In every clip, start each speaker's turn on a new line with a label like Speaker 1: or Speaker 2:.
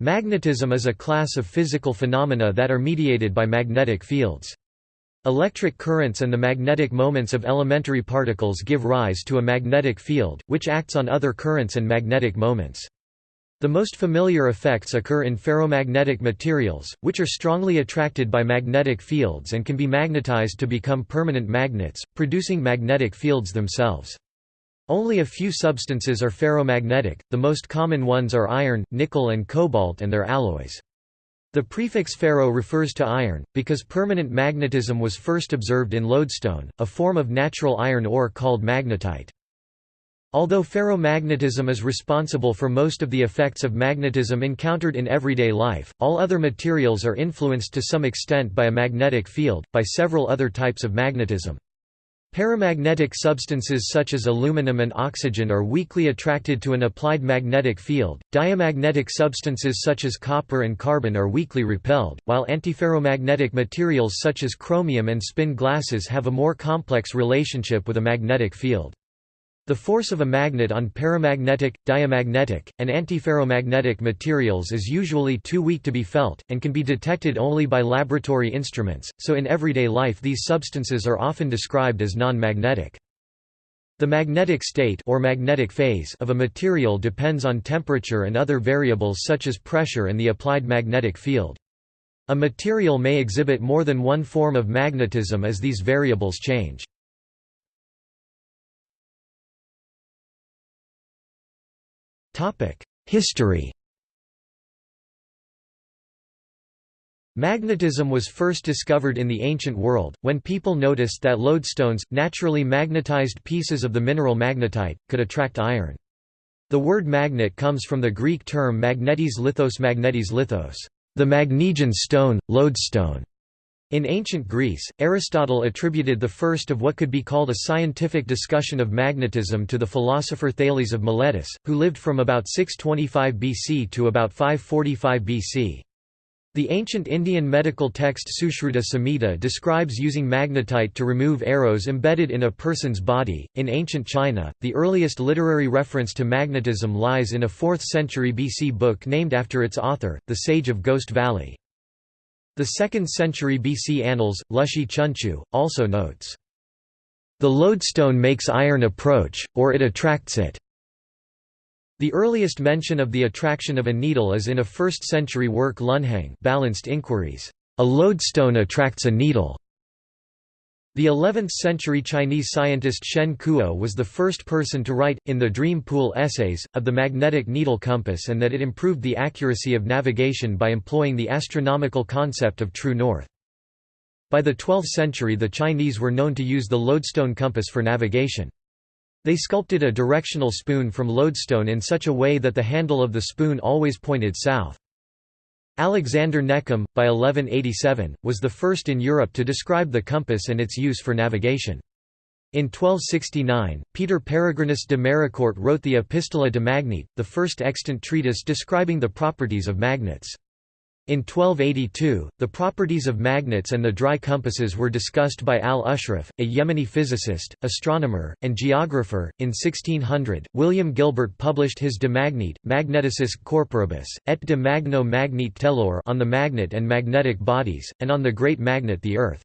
Speaker 1: Magnetism is a class of physical phenomena that are mediated by magnetic fields. Electric currents and the magnetic moments of elementary particles give rise to a magnetic field, which acts on other currents and magnetic moments. The most familiar effects occur in ferromagnetic materials, which are strongly attracted by magnetic fields and can be magnetized to become permanent magnets, producing magnetic fields themselves. Only a few substances are ferromagnetic, the most common ones are iron, nickel and cobalt and their alloys. The prefix ferro refers to iron, because permanent magnetism was first observed in lodestone, a form of natural iron ore called magnetite. Although ferromagnetism is responsible for most of the effects of magnetism encountered in everyday life, all other materials are influenced to some extent by a magnetic field, by several other types of magnetism. Paramagnetic substances such as aluminum and oxygen are weakly attracted to an applied magnetic field, diamagnetic substances such as copper and carbon are weakly repelled, while antiferromagnetic materials such as chromium and spin glasses have a more complex relationship with a magnetic field. The force of a magnet on paramagnetic, diamagnetic, and antiferromagnetic materials is usually too weak to be felt, and can be detected only by laboratory instruments, so in everyday life these substances are often described as non-magnetic. The magnetic state or magnetic phase of a material depends on temperature and other variables such as pressure and the applied magnetic field. A material may exhibit more than one form of magnetism as these variables change. History Magnetism was first discovered in the ancient world, when people noticed that lodestones, naturally magnetized pieces of the mineral magnetite, could attract iron. The word magnet comes from the Greek term magnetes lithos magnetes lithos, the Magnesian stone, lodestone. In ancient Greece, Aristotle attributed the first of what could be called a scientific discussion of magnetism to the philosopher Thales of Miletus, who lived from about 625 BC to about 545 BC. The ancient Indian medical text Sushruta Samhita describes using magnetite to remove arrows embedded in a person's body. In ancient China, the earliest literary reference to magnetism lies in a 4th century BC book named after its author, the Sage of Ghost Valley. The 2nd century BC Annals, Lushi Chunqiu, also notes, "...the lodestone makes iron approach, or it attracts it." The earliest mention of the attraction of a needle is in a 1st century work Lunheng Balanced Inquiries, "...a lodestone attracts a needle." The 11th-century Chinese scientist Shen Kuo was the first person to write, in the Dream Pool essays, of the magnetic needle compass and that it improved the accuracy of navigation by employing the astronomical concept of true north. By the 12th century the Chinese were known to use the lodestone compass for navigation. They sculpted a directional spoon from lodestone in such a way that the handle of the spoon always pointed south. Alexander Neckham, by 1187, was the first in Europe to describe the compass and its use for navigation. In 1269, Peter Peregrinus de Maricourt wrote the Epistola de Magnete, the first extant treatise describing the properties of magnets. In 1282, the properties of magnets and the dry compasses were discussed by al-Ashraf, a Yemeni physicist, astronomer, and geographer. In 1600, William Gilbert published his De Magnete, Magneticis Corporibus, et de Magno Magnete Tellure on the magnet and magnetic bodies, and on the great magnet the Earth.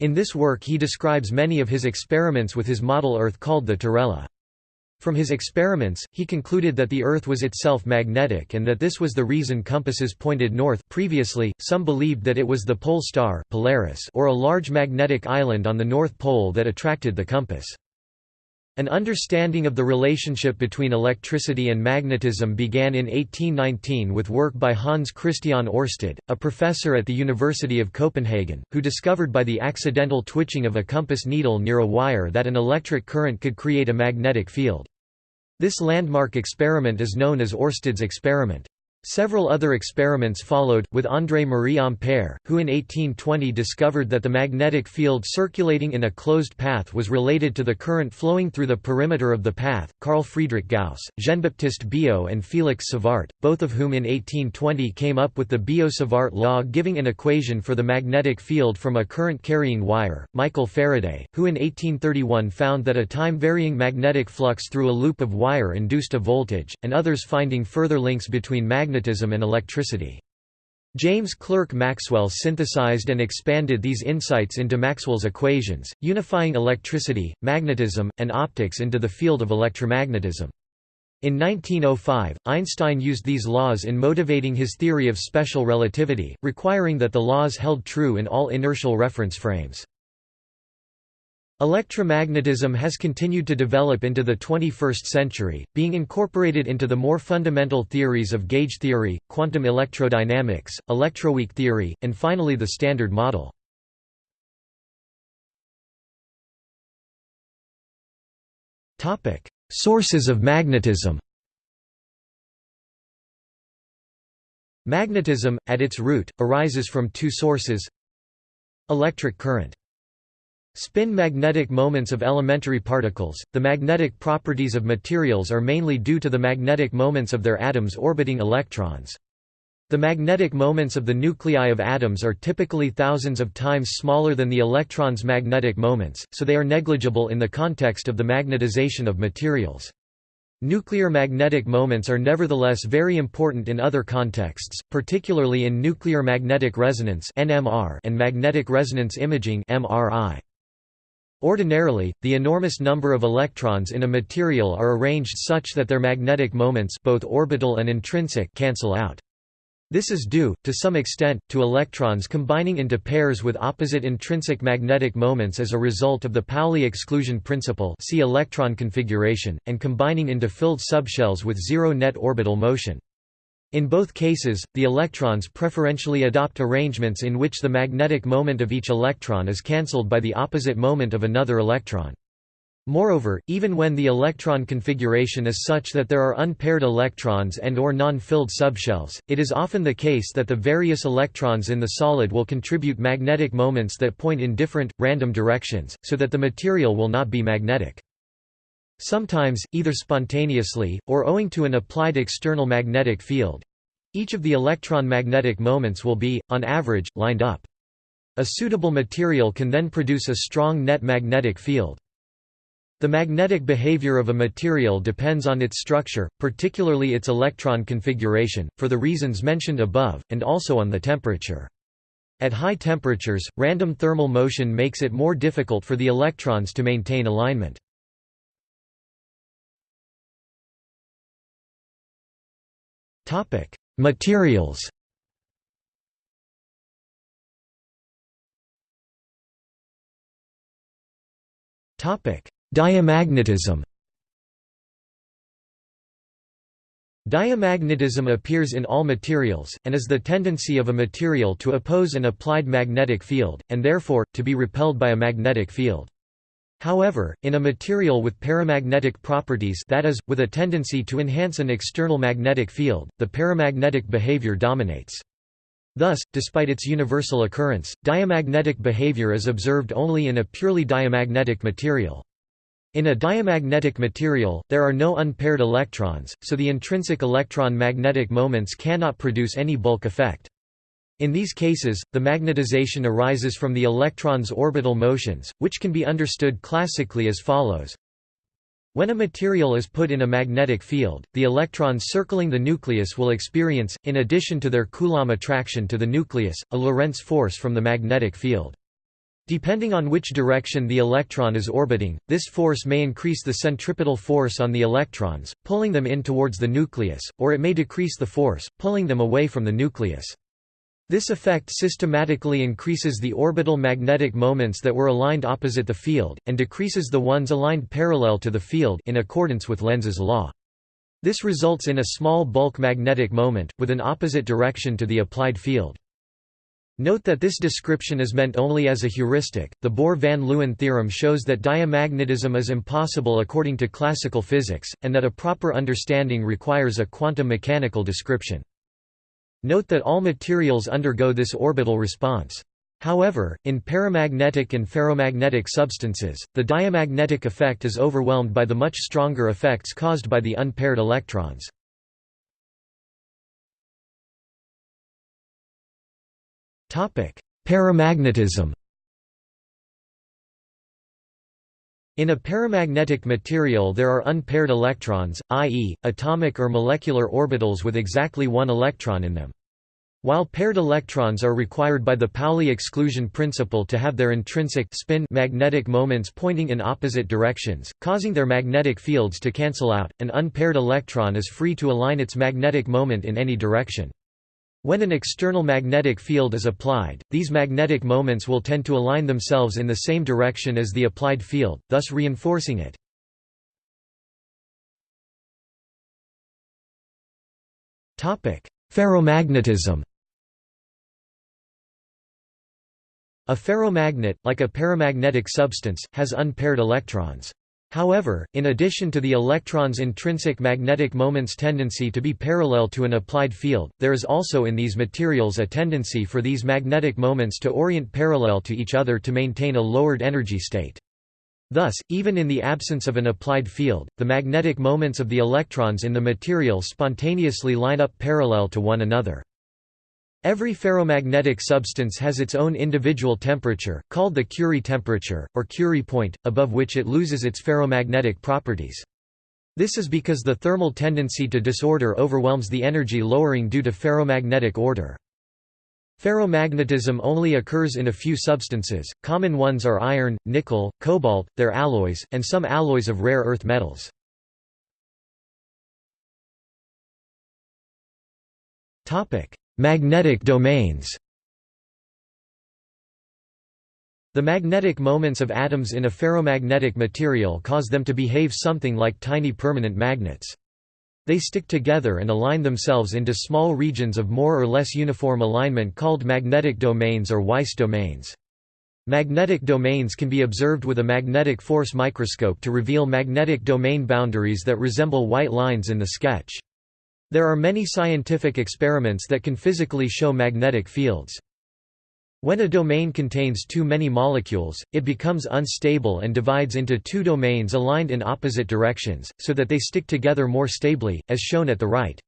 Speaker 1: In this work he describes many of his experiments with his model Earth called the Terrella. From his experiments, he concluded that the Earth was itself magnetic and that this was the reason compasses pointed north previously, some believed that it was the pole star Polaris or a large magnetic island on the North Pole that attracted the compass. An understanding of the relationship between electricity and magnetism began in 1819 with work by Hans Christian Ørsted, a professor at the University of Copenhagen, who discovered by the accidental twitching of a compass needle near a wire that an electric current could create a magnetic field. This landmark experiment is known as Ørsted's experiment. Several other experiments followed, with André-Marie Ampère, who in 1820 discovered that the magnetic field circulating in a closed path was related to the current flowing through the perimeter of the path, Carl Friedrich Gauss, Jean-Baptiste Biot and Félix Savart, both of whom in 1820 came up with the Biot-Savart law giving an equation for the magnetic field from a current-carrying wire, Michael Faraday, who in 1831 found that a time-varying magnetic flux through a loop of wire induced a voltage, and others finding further links between magnetic magnetism and electricity. James Clerk Maxwell synthesized and expanded these insights into Maxwell's equations, unifying electricity, magnetism, and optics into the field of electromagnetism. In 1905, Einstein used these laws in motivating his theory of special relativity, requiring that the laws held true in all inertial reference frames. Electromagnetism has continued to develop into the 21st century, being incorporated into the more fundamental theories of gauge theory, quantum electrodynamics, electroweak theory, and finally the Standard Model. Sources of magnetism Magnetism, at its root, arises from two sources Electric current Spin magnetic moments of elementary particles. The magnetic properties of materials are mainly due to the magnetic moments of their atoms orbiting electrons. The magnetic moments of the nuclei of atoms are typically thousands of times smaller than the electron's magnetic moments, so they are negligible in the context of the magnetization of materials. Nuclear magnetic moments are nevertheless very important in other contexts, particularly in nuclear magnetic resonance and magnetic resonance imaging MRI. Ordinarily, the enormous number of electrons in a material are arranged such that their magnetic moments both orbital and intrinsic cancel out. This is due, to some extent, to electrons combining into pairs with opposite intrinsic magnetic moments as a result of the Pauli exclusion principle see electron configuration, and combining into filled subshells with zero net orbital motion. In both cases, the electrons preferentially adopt arrangements in which the magnetic moment of each electron is cancelled by the opposite moment of another electron. Moreover, even when the electron configuration is such that there are unpaired electrons and or non-filled subshells, it is often the case that the various electrons in the solid will contribute magnetic moments that point in different, random directions, so that the material will not be magnetic. Sometimes, either spontaneously, or owing to an applied external magnetic field, each of the electron magnetic moments will be, on average, lined up. A suitable material can then produce a strong net magnetic field. The magnetic behavior of a material depends on its structure, particularly its electron configuration, for the reasons mentioned above, and also on the temperature. At high temperatures, random thermal motion makes it more difficult for the electrons to maintain alignment. Materials Topic: Diamagnetism Diamagnetism appears in all materials, and is the tendency of a material to oppose an applied magnetic field, and therefore, to be repelled by a magnetic field. However, in a material with paramagnetic properties that is, with a tendency to enhance an external magnetic field, the paramagnetic behavior dominates. Thus, despite its universal occurrence, diamagnetic behavior is observed only in a purely diamagnetic material. In a diamagnetic material, there are no unpaired electrons, so the intrinsic electron magnetic moments cannot produce any bulk effect. In these cases, the magnetization arises from the electron's orbital motions, which can be understood classically as follows. When a material is put in a magnetic field, the electrons circling the nucleus will experience, in addition to their Coulomb attraction to the nucleus, a Lorentz force from the magnetic field. Depending on which direction the electron is orbiting, this force may increase the centripetal force on the electrons, pulling them in towards the nucleus, or it may decrease the force, pulling them away from the nucleus. This effect systematically increases the orbital magnetic moments that were aligned opposite the field, and decreases the ones aligned parallel to the field in accordance with Lenz's law. This results in a small bulk magnetic moment, with an opposite direction to the applied field. Note that this description is meant only as a heuristic. The Bohr-Van Leeuwen theorem shows that diamagnetism is impossible according to classical physics, and that a proper understanding requires a quantum mechanical description. Note that all materials undergo this orbital response. However, in paramagnetic and ferromagnetic substances, the diamagnetic effect is overwhelmed by the much stronger effects caused by the unpaired electrons. Paramagnetism In a paramagnetic material there are unpaired electrons, i.e., atomic or molecular orbitals with exactly one electron in them. While paired electrons are required by the Pauli exclusion principle to have their intrinsic spin magnetic moments pointing in opposite directions, causing their magnetic fields to cancel out, an unpaired electron is free to align its magnetic moment in any direction. When an external magnetic field is applied, these magnetic moments will tend to align themselves in the same direction as the applied field, thus reinforcing it. Ferromagnetism A ferromagnet, like a paramagnetic substance, has unpaired electrons. However, in addition to the electron's intrinsic magnetic moment's tendency to be parallel to an applied field, there is also in these materials a tendency for these magnetic moments to orient parallel to each other to maintain a lowered energy state. Thus, even in the absence of an applied field, the magnetic moments of the electrons in the material spontaneously line up parallel to one another. Every ferromagnetic substance has its own individual temperature, called the Curie temperature, or Curie point, above which it loses its ferromagnetic properties. This is because the thermal tendency to disorder overwhelms the energy lowering due to ferromagnetic order. Ferromagnetism only occurs in a few substances, common ones are iron, nickel, cobalt, their alloys, and some alloys of rare earth metals. Magnetic domains The magnetic moments of atoms in a ferromagnetic material cause them to behave something like tiny permanent magnets. They stick together and align themselves into small regions of more or less uniform alignment called magnetic domains or Weiss domains. Magnetic domains can be observed with a magnetic force microscope to reveal magnetic domain boundaries that resemble white lines in the sketch. There are many scientific experiments that can physically show magnetic fields. When a domain contains too many molecules, it becomes unstable and divides into two domains aligned in opposite directions, so that they stick together more stably, as shown at the right.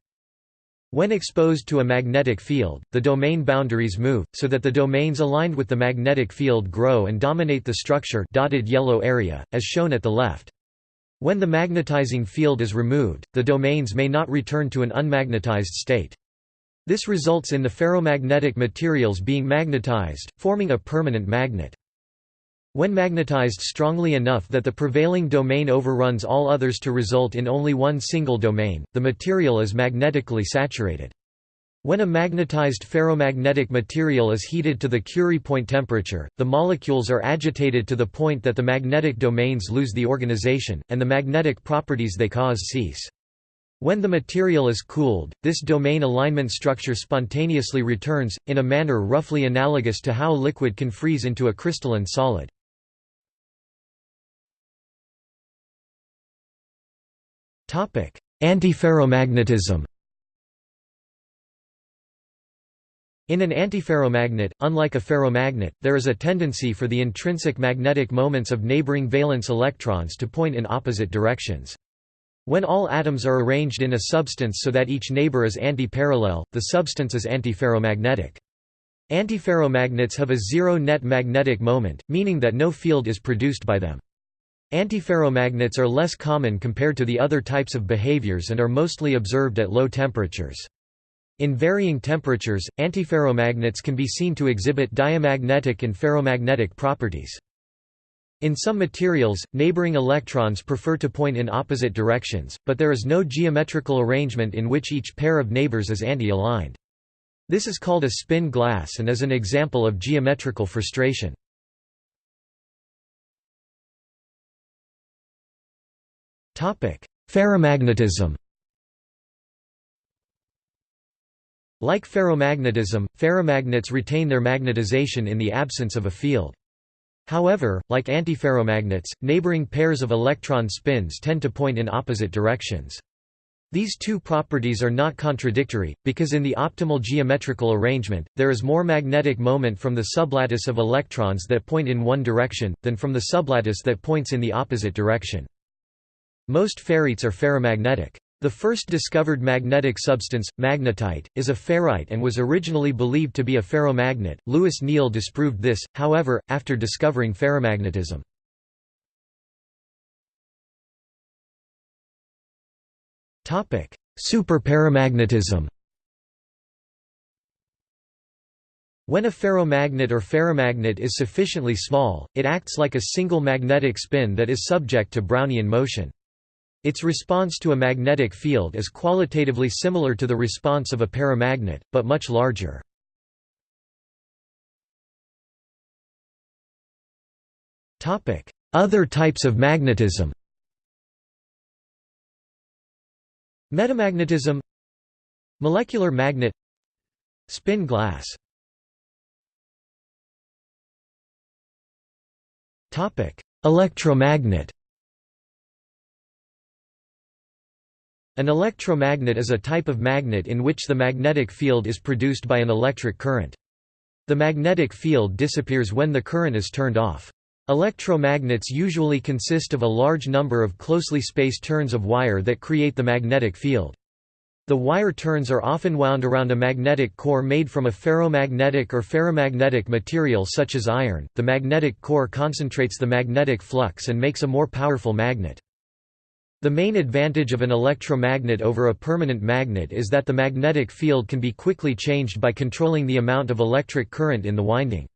Speaker 1: When exposed to a magnetic field, the domain boundaries move, so that the domains aligned with the magnetic field grow and dominate the structure dotted yellow area, as shown at the left. When the magnetizing field is removed, the domains may not return to an unmagnetized state. This results in the ferromagnetic materials being magnetized, forming a permanent magnet. When magnetized strongly enough that the prevailing domain overruns all others to result in only one single domain, the material is magnetically saturated. When a magnetized ferromagnetic material is heated to the Curie point temperature, the molecules are agitated to the point that the magnetic domains lose the organization, and the magnetic properties they cause cease. When the material is cooled, this domain alignment structure spontaneously returns, in a manner roughly analogous to how liquid can freeze into a crystalline solid. Antiferromagnetism In an antiferromagnet, unlike a ferromagnet, there is a tendency for the intrinsic magnetic moments of neighboring valence electrons to point in opposite directions. When all atoms are arranged in a substance so that each neighbor is antiparallel, the substance is antiferromagnetic. Antiferromagnets have a zero net magnetic moment, meaning that no field is produced by them. Antiferromagnets are less common compared to the other types of behaviors and are mostly observed at low temperatures. In varying temperatures, antiferromagnets can be seen to exhibit diamagnetic and ferromagnetic properties. In some materials, neighboring electrons prefer to point in opposite directions, but there is no geometrical arrangement in which each pair of neighbors is anti-aligned. This is called a spin glass and is an example of geometrical frustration. Ferrimagnetism Like ferromagnetism, ferrimagnets retain their magnetization in the absence of a field. However, like antiferromagnets, neighboring pairs of electron spins tend to point in opposite directions. These two properties are not contradictory, because in the optimal geometrical arrangement, there is more magnetic moment from the sublattice of electrons that point in one direction, than from the sublattice that points in the opposite direction. Most ferrites are ferrimagnetic. The first discovered magnetic substance, magnetite, is a ferrite and was originally believed to be a ferromagnet. Louis Néel disproved this, however, after discovering ferrimagnetism. Topic: Superparamagnetism. When a ferromagnet or ferrimagnet is sufficiently small, it acts like a single magnetic spin that is subject to Brownian motion. Its response to a magnetic field is qualitatively similar to the response of a paramagnet, but much larger. Other types of magnetism Metamagnetism Molecular magnet Spin glass Electromagnet An electromagnet is a type of magnet in which the magnetic field is produced by an electric current. The magnetic field disappears when the current is turned off. Electromagnets usually consist of a large number of closely spaced turns of wire that create the magnetic field. The wire turns are often wound around a magnetic core made from a ferromagnetic or ferrimagnetic material such as iron. The magnetic core concentrates the magnetic flux and makes a more powerful magnet. The main advantage of an electromagnet over a permanent magnet is that the magnetic field can be quickly changed by controlling the amount of electric current in the winding.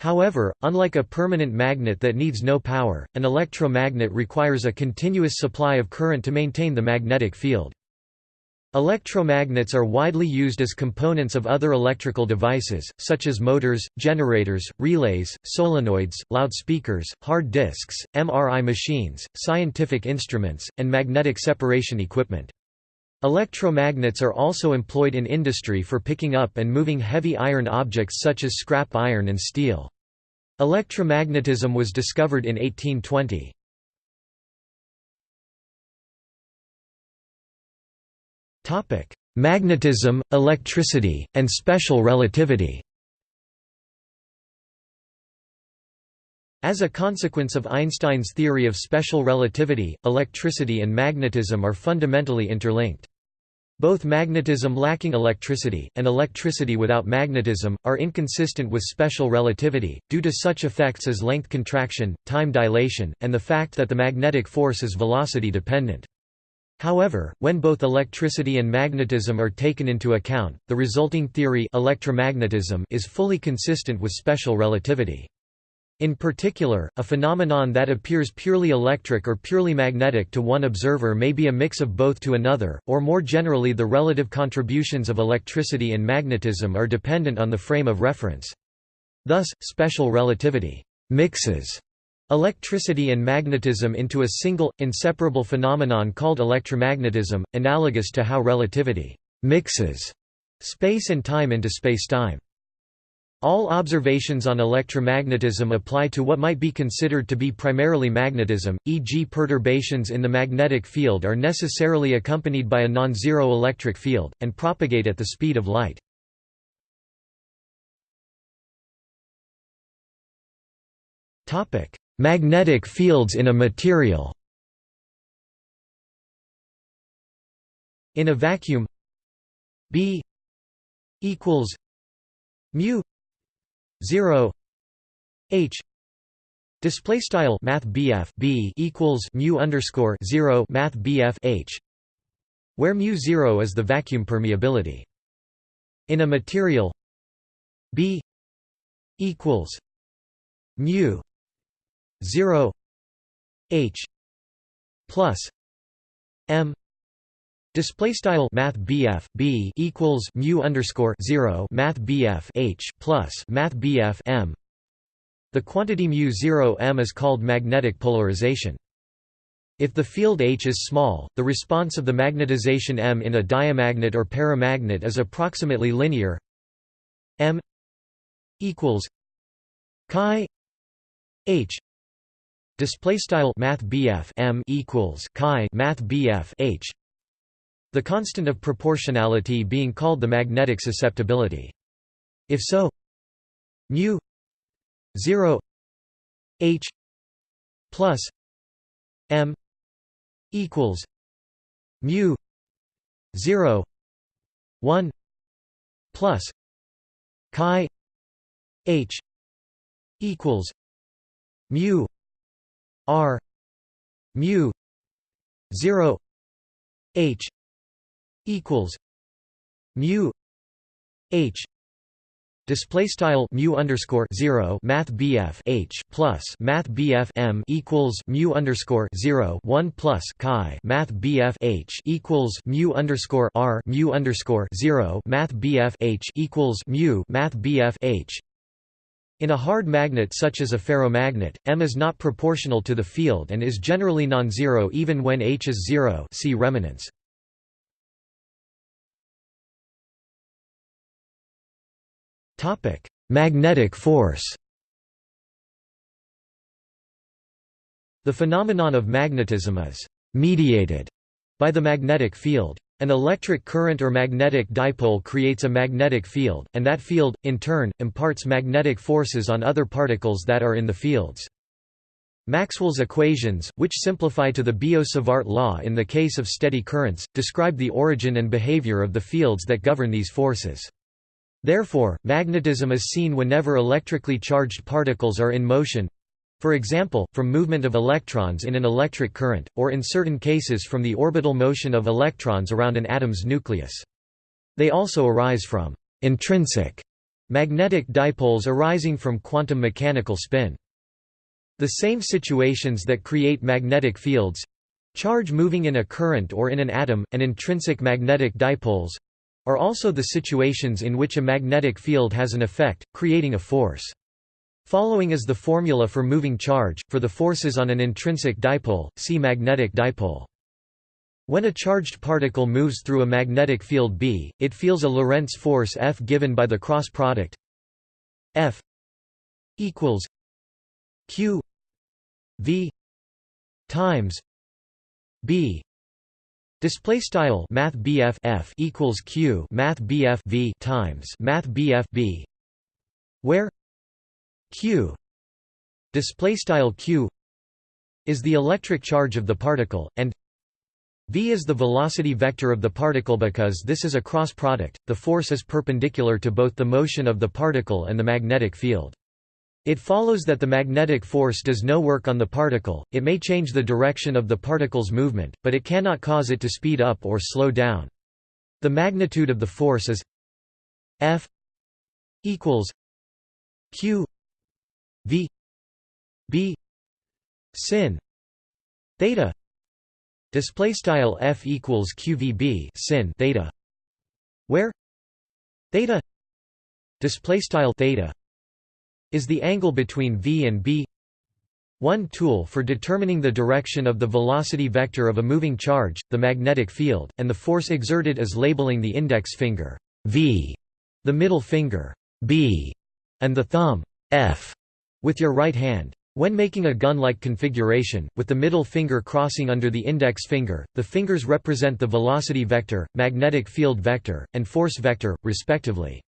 Speaker 1: However, unlike a permanent magnet that needs no power, an electromagnet requires a continuous supply of current to maintain the magnetic field. Electromagnets are widely used as components of other electrical devices, such as motors, generators, relays, solenoids, loudspeakers, hard disks, MRI machines, scientific instruments, and magnetic separation equipment. Electromagnets are also employed in industry for picking up and moving heavy iron objects such as scrap iron and steel. Electromagnetism was discovered in 1820. Magnetism, electricity, and special relativity. As a consequence of Einstein's theory of special relativity, electricity and magnetism are fundamentally interlinked. Both magnetism lacking electricity, and electricity without magnetism, are inconsistent with special relativity, due to such effects as length contraction, time dilation, and the fact that the magnetic force is velocity dependent. However, when both electricity and magnetism are taken into account, the resulting theory electromagnetism is fully consistent with special relativity. In particular, a phenomenon that appears purely electric or purely magnetic to one observer may be a mix of both to another, or more generally the relative contributions of electricity and magnetism are dependent on the frame of reference. Thus, special relativity mixes Electricity and magnetism into a single, inseparable phenomenon called electromagnetism, analogous to how relativity «mixes» space and time into spacetime. All observations on electromagnetism apply to what might be considered to be primarily magnetism, e.g. perturbations in the magnetic field are necessarily accompanied by a non-zero electric field, and propagate at the speed of light. Magnetic fields in a material. In a vacuum B equals mu 0 H. Display style math BF B equals mu underscore 0 math BF H where mu 0 is the vacuum permeability. In a material B equals mu 0 h plus m Display style Math B equals mu underscore zero Math BF H plus Math M. The quantity mu zero M is called magnetic polarization. If the field H is small, the response of the magnetization M in a diamagnet or paramagnet is approximately linear. M equals chi H Display style Math M equals chi Math H. The constant of proportionality being called the magnetic susceptibility. If so, mu zero H plus M equals mu zero one plus chi H equals mu R mu 0 H equals mu h Display style mu underscore zero math BF H plus math BF M equals mu underscore zero one plus chi math BF H equals mu underscore R mu underscore zero math BF H equals mu math BF H in a hard magnet such as a ferromagnet, M is not proportional to the field and is generally non-zero even when H is zero see remanence. Magnetic force The phenomenon of magnetism is «mediated» by the magnetic field. An electric current or magnetic dipole creates a magnetic field, and that field, in turn, imparts magnetic forces on other particles that are in the fields. Maxwell's equations, which simplify to the Biot-Savart law in the case of steady currents, describe the origin and behavior of the fields that govern these forces. Therefore, magnetism is seen whenever electrically charged particles are in motion for example, from movement of electrons in an electric current, or in certain cases from the orbital motion of electrons around an atom's nucleus. They also arise from intrinsic magnetic dipoles arising from quantum mechanical spin. The same situations that create magnetic fields charge moving in a current or in an atom, and intrinsic magnetic dipoles are also the situations in which a magnetic field has an effect, creating a force. Following is the formula for moving charge, for the forces on an intrinsic dipole, see magnetic dipole. When a charged particle moves through a magnetic field B, it feels a Lorentz force F given by the cross product F equals Q V times B Display style Math F equals Q Math BF V times Math BF B where Q display style Q is the electric charge of the particle and V is the velocity vector of the particle because this is a cross product the force is perpendicular to both the motion of the particle and the magnetic field it follows that the magnetic force does no work on the particle, it may change the direction of the particle's movement, but it cannot cause it to speed up or slow down. The magnitude of the force is F equals Q V B sin theta display style F equals QVB sin theta where theta display style theta is the angle between v and b. One tool for determining the direction of the velocity vector of a moving charge, the magnetic field, and the force exerted is labeling the index finger v, the middle finger b, and the thumb f with your right hand. When making a gun-like configuration, with the middle finger crossing under the index finger, the fingers represent the velocity vector, magnetic field vector, and force vector, respectively.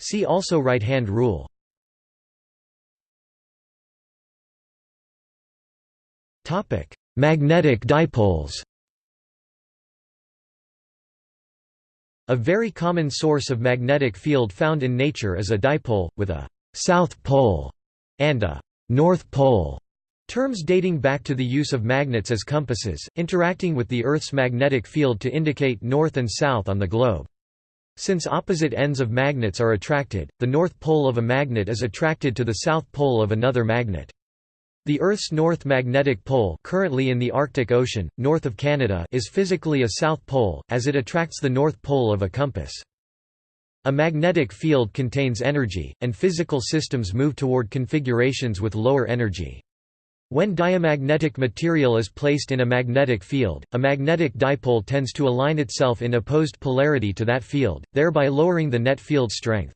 Speaker 1: See also right-hand rule. Magnetic dipoles A very common source of magnetic field found in nature is a dipole, with a «south pole» and a «north pole» terms dating back to the use of magnets as compasses, interacting with the Earth's magnetic field to indicate north and south on the globe. Since opposite ends of magnets are attracted, the north pole of a magnet is attracted to the south pole of another magnet. The Earth's north magnetic pole currently in the Arctic Ocean, north of Canada is physically a south pole, as it attracts the north pole of a compass. A magnetic field contains energy, and physical systems move toward configurations with lower energy. When diamagnetic material is placed in a magnetic field, a magnetic dipole tends to align itself in opposed polarity to that field, thereby lowering the net field strength.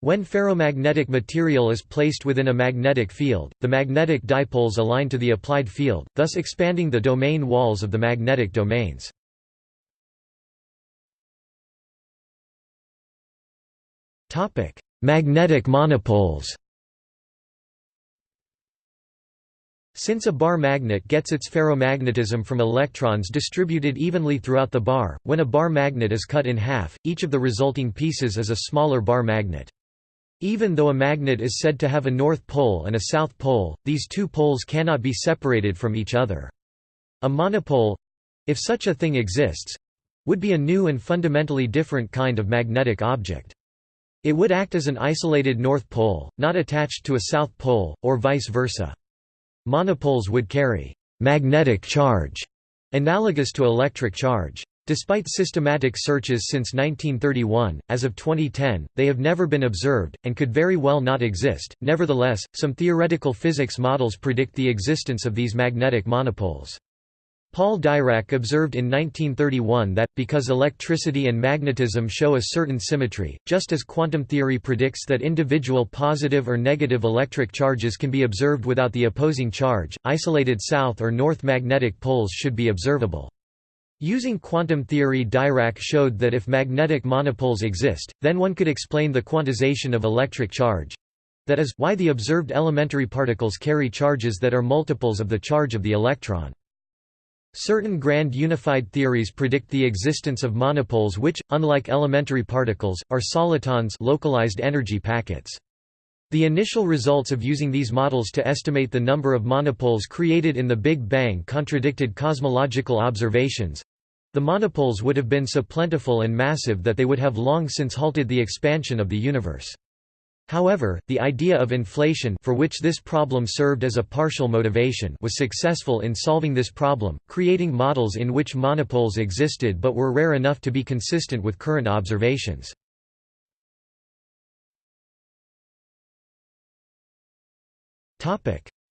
Speaker 1: When ferromagnetic material is placed within a magnetic field, the magnetic dipoles align to the applied field, thus expanding the domain walls of the magnetic domains. Magnetic monopoles Since a bar magnet gets its ferromagnetism from electrons distributed evenly throughout the bar, when a bar magnet is cut in half, each of the resulting pieces is a smaller bar magnet. Even though a magnet is said to have a north pole and a south pole, these two poles cannot be separated from each other. A monopole—if such a thing exists, would be a new and fundamentally different kind of magnetic object. It would act as an isolated north pole, not attached to a south pole, or vice versa. Monopoles would carry magnetic charge, analogous to electric charge. Despite systematic searches since 1931, as of 2010, they have never been observed, and could very well not exist. Nevertheless, some theoretical physics models predict the existence of these magnetic monopoles. Paul Dirac observed in 1931 that, because electricity and magnetism show a certain symmetry, just as quantum theory predicts that individual positive or negative electric charges can be observed without the opposing charge, isolated south or north magnetic poles should be observable. Using quantum theory Dirac showed that if magnetic monopoles exist, then one could explain the quantization of electric charge—that is, why the observed elementary particles carry charges that are multiples of the charge of the electron. Certain grand unified theories predict the existence of monopoles which, unlike elementary particles, are solitons localized energy packets. The initial results of using these models to estimate the number of monopoles created in the Big Bang contradicted cosmological observations. The monopoles would have been so plentiful and massive that they would have long since halted the expansion of the universe. However, the idea of inflation for which this problem served as a partial motivation was successful in solving this problem, creating models in which monopoles existed but were rare enough to be consistent with current observations.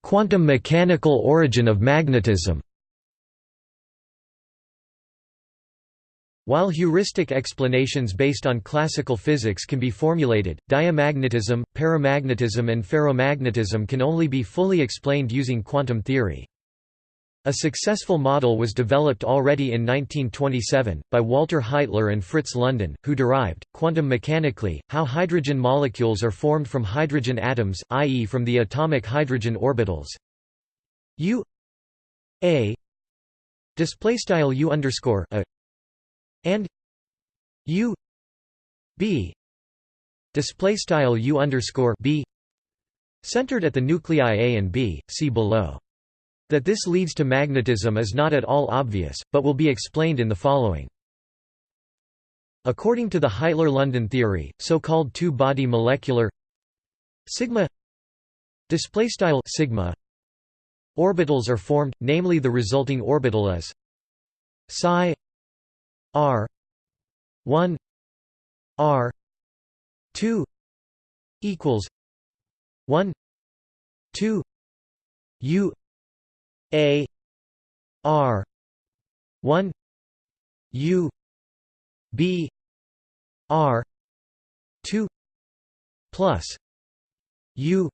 Speaker 1: Quantum mechanical origin of magnetism While heuristic explanations based on classical physics can be formulated, diamagnetism, paramagnetism and ferromagnetism can only be fully explained using quantum theory. A successful model was developed already in 1927, by Walter Heitler and Fritz London, who derived, quantum mechanically, how hydrogen molecules are formed from hydrogen atoms, i.e. from the atomic hydrogen orbitals u a displaystyle u underscore a and u b display style u underscore b centered at the nuclei A and B. See below. That this leads to magnetism is not at all obvious, but will be explained in the following. According to the Heitler-London theory, so-called two-body molecular sigma displaystyle sigma orbitals are formed, namely the resulting orbital is psi R one R two equals one two U A R one U B R two plus U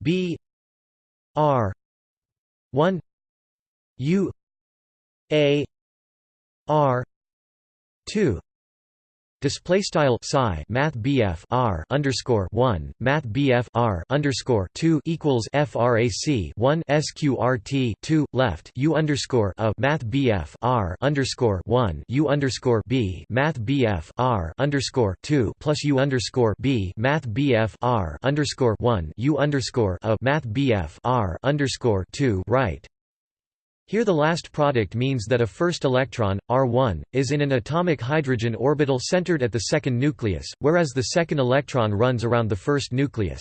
Speaker 1: B R one U A R two. Display style psi Math BF R underscore one Math BF R underscore two equals FRAC one SQRT two left U underscore of Math BF R underscore one U underscore B Math BF R underscore two plus U underscore B Math BF R underscore one U underscore of Math BF R underscore two right here the last product means that a first electron, R1, is in an atomic hydrogen orbital centered at the second nucleus, whereas the second electron runs around the first nucleus.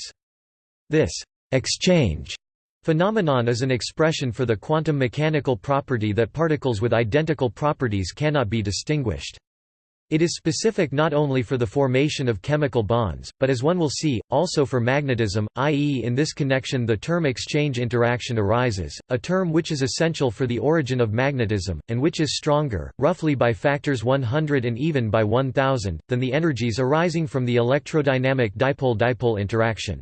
Speaker 1: This exchange phenomenon is an expression for the quantum mechanical property that particles with identical properties cannot be distinguished. It is specific not only for the formation of chemical bonds, but as one will see, also for magnetism, i.e. in this connection the term exchange interaction arises, a term which is essential for the origin of magnetism, and which is stronger, roughly by factors 100 and even by 1000, than the energies arising from the electrodynamic dipole-dipole interaction.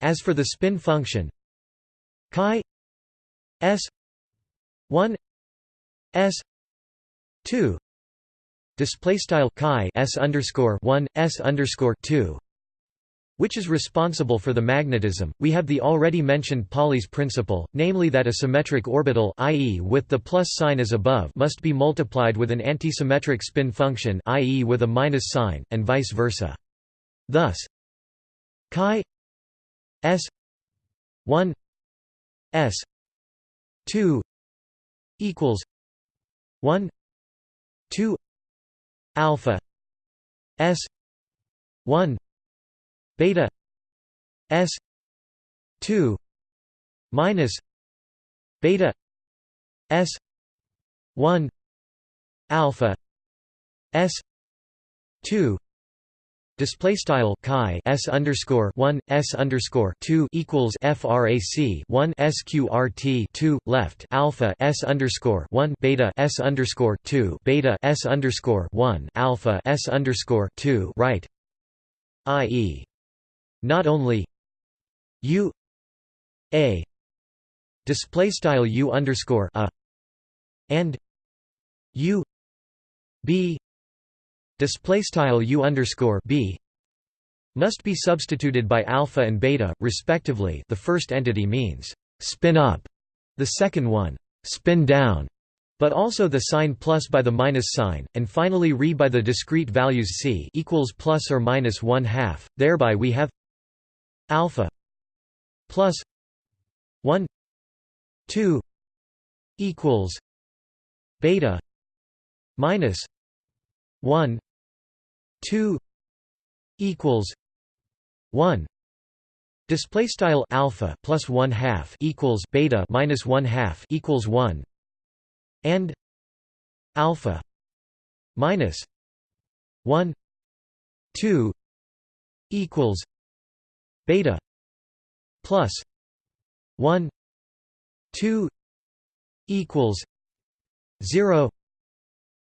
Speaker 1: As for the spin function chi s 1 s 2 display style chi s underscore 1 s underscore 2 which is responsible for the magnetism, we have the already mentioned Pauli's principle, namely that a symmetric orbital i.e. with the plus sign as above must be multiplied with an antisymmetric spin function i.e. with a minus sign, and vice versa. Thus chi s 1 s 2 equals 1 2 alpha s 1 beta s 2 minus beta s 1 alpha s 2 Display style chi s underscore one s underscore two equals frac one sqrt two left alpha s underscore one beta s underscore two beta s underscore one alpha s underscore two right, i.e., not only u a display style u underscore a and u b display style u underscore b must be substituted by alpha and beta respectively. The first entity means spin up the second one spin down but also the sign plus by the minus sign and finally re by the discrete values c equals plus or minus 1 half. Thereby we have alpha plus 1 2 equals beta minus 1 2 equals 1 display style alpha plus 1 half equals beta minus 1 half equals 1 and alpha minus 1 2 equals beta plus 1 2 equals 0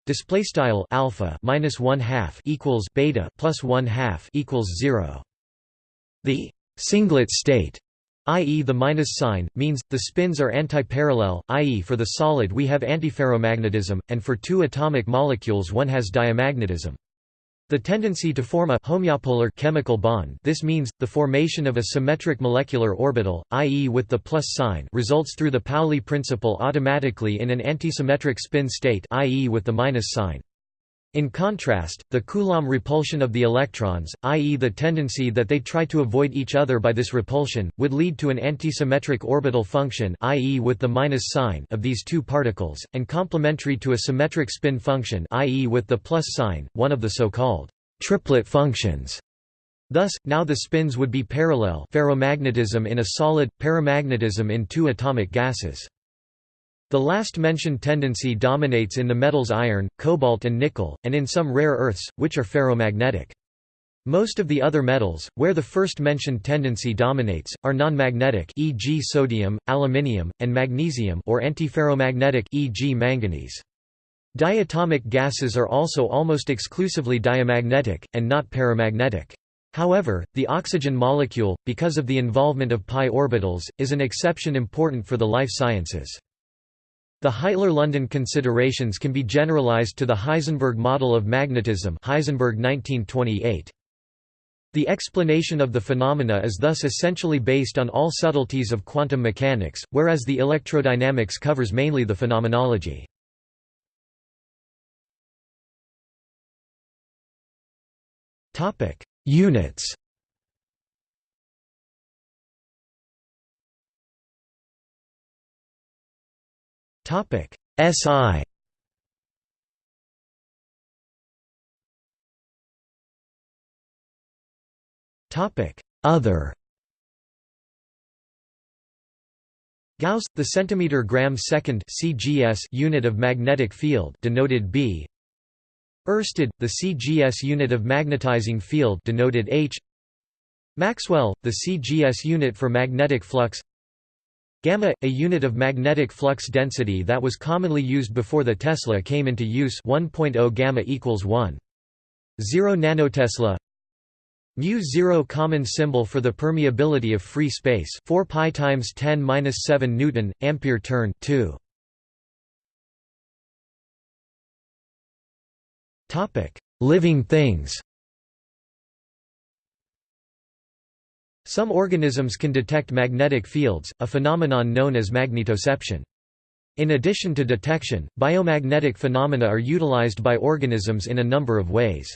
Speaker 1: Display style alpha minus one half equals beta plus one half equals zero. The singlet state, i.e. the minus sign, means the spins are antiparallel, i.e. for the solid we have antiferromagnetism, and for two atomic molecules one has diamagnetism. The tendency to form a homeopolar chemical bond this means, the formation of a symmetric molecular orbital, i.e. with the plus sign results through the Pauli principle automatically in an antisymmetric spin state i.e. with the minus sign. In contrast, the Coulomb repulsion of the electrons, i.e. the tendency that they try to avoid each other by this repulsion, would lead to an antisymmetric orbital function i.e. with the minus sign of these two particles, and complementary to a symmetric spin function i.e. with the plus sign, one of the so-called triplet functions. Thus, now the spins would be parallel ferromagnetism in a solid, paramagnetism in two atomic gases. The last mentioned tendency dominates in the metals iron, cobalt and nickel, and in some rare earths, which are ferromagnetic. Most of the other metals, where the first mentioned tendency dominates, are non-magnetic e.g. sodium, aluminium, and magnesium or antiferromagnetic e.g. manganese. Diatomic gases are also almost exclusively diamagnetic, and not paramagnetic. However, the oxygen molecule, because of the involvement of pi orbitals, is an exception important for the life sciences. The Heitler-London considerations can be generalized to the Heisenberg model of magnetism Heisenberg 1928. The explanation of the phenomena is thus essentially based on all subtleties of quantum mechanics, whereas the electrodynamics covers mainly the phenomenology. Units Topic SI Topic Other Gauss, the centimeter gram second (CGS) unit of magnetic field, denoted B. Oersted, the CGS unit of magnetizing field, denoted H. Maxwell, the CGS unit for magnetic flux. Gamma, a unit of magnetic flux density that was commonly used before the Tesla came into use 1.0 gamma equals 1. 0 nanotesla. Mu 0 common symbol for the permeability of free space 4 pi times 10 minus 7 newton ampere turn 2 topic. Living things Some organisms can detect magnetic fields, a phenomenon known as magnetoception. In addition to detection, biomagnetic phenomena are utilized by organisms in a number of ways.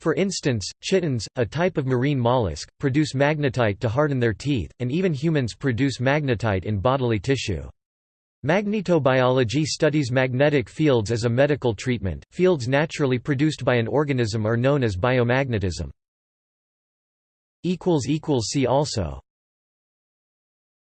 Speaker 1: For instance, chitons, a type of marine mollusk, produce magnetite to harden their teeth, and even humans produce magnetite in bodily tissue. Magnetobiology studies magnetic fields as a medical treatment. Fields naturally produced by an organism are known as biomagnetism. See also